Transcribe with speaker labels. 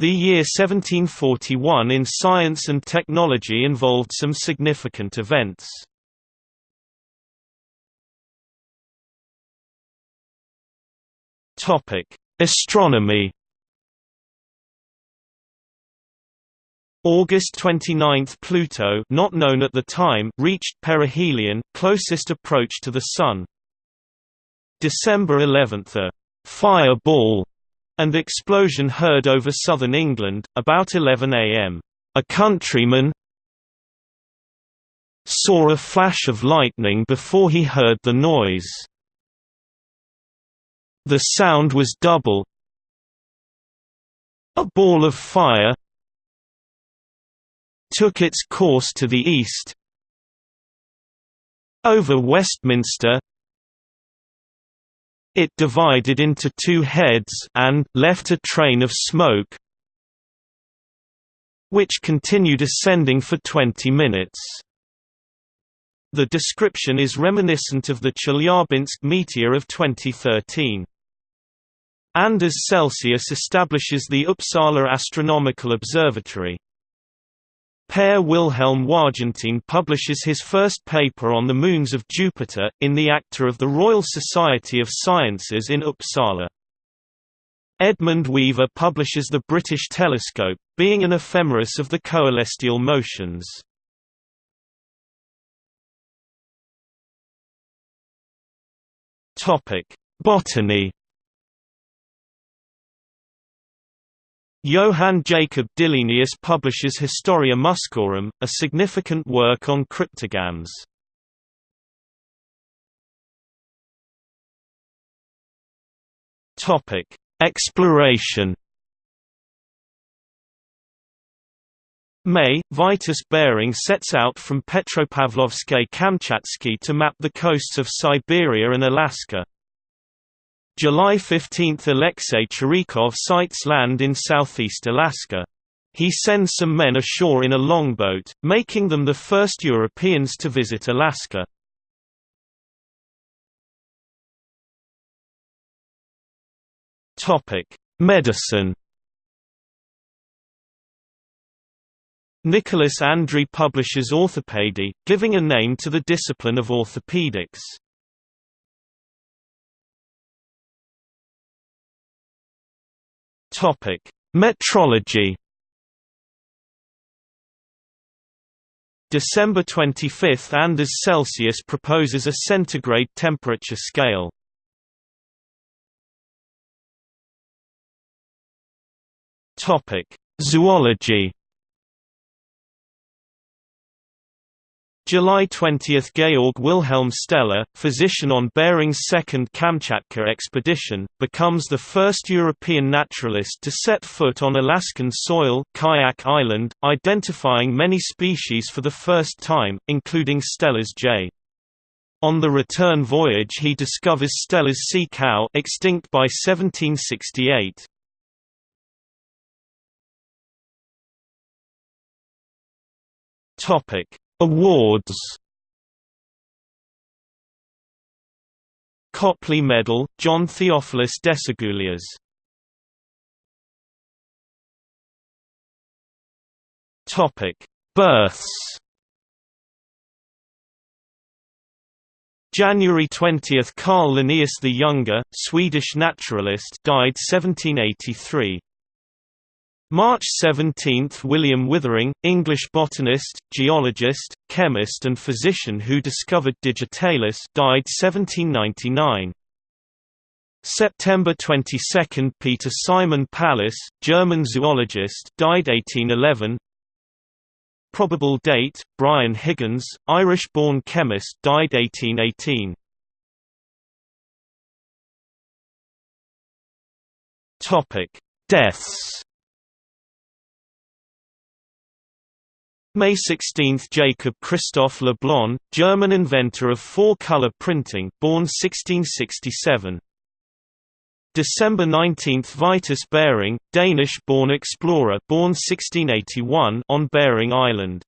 Speaker 1: The year 1741 in science and technology involved some significant events. Astronomy. August 29 – Pluto not known at the time reached perihelion, closest approach to the Sun. December 11 – a «fireball» and explosion heard over southern England, about 11 am. A countryman saw a flash of lightning before he heard the noise. The sound was double. A ball of fire took its course to the east over Westminster it divided into two heads and left a train of smoke which continued ascending for 20 minutes. The description is reminiscent of the Chelyabinsk meteor of 2013. Anders Celsius establishes the Uppsala Astronomical Observatory. Per Wilhelm Wargentin publishes his first paper on the moons of Jupiter, in the Acta of the Royal Society of Sciences in Uppsala. Edmund Weaver publishes the British telescope, being an ephemeris of the coelestial motions. Botany Johann Jacob Dillenius publishes Historia Muscorum, a significant work on cryptogams. Topic: Exploration. May, Vitus Bering sets out from Petropavlovsk-Kamchatsky to map the coasts of Siberia and Alaska. July 15 – Alexei Chirikov sights land in southeast Alaska. He sends some men ashore in a longboat, making them the first Europeans to visit Alaska. Medicine Nicholas Andry publishes Orthopedy, giving a name to the discipline of orthopedics. Topic: Metrology. December 25 – Anders Celsius proposes a centigrade temperature scale. Topic: Zoology July 20 – Georg Wilhelm Steller, physician on Bering's second Kamchatka expedition, becomes the first European naturalist to set foot on Alaskan soil Kayak Island, identifying many species for the first time, including Steller's jay. On the return voyage he discovers Steller's sea cow extinct by 1768. Topic Awards Copley Medal, John Theophilus Desaguliers Topic: Births. January 20, Carl Linnaeus the Younger, Swedish naturalist, died 1783. March 17 – William Withering, English botanist, geologist, chemist and physician who discovered digitalis died 1799. September 22 – Peter Simon Pallas, German zoologist died 1811. Probable date – Bryan Higgins, Irish-born chemist died 1818. Deaths May 16 – Jacob Christoph Le Blon, German inventor of four-color printing born 1667. December 19 – Vitus Bering, Danish-born explorer born 1681 on Bering Island.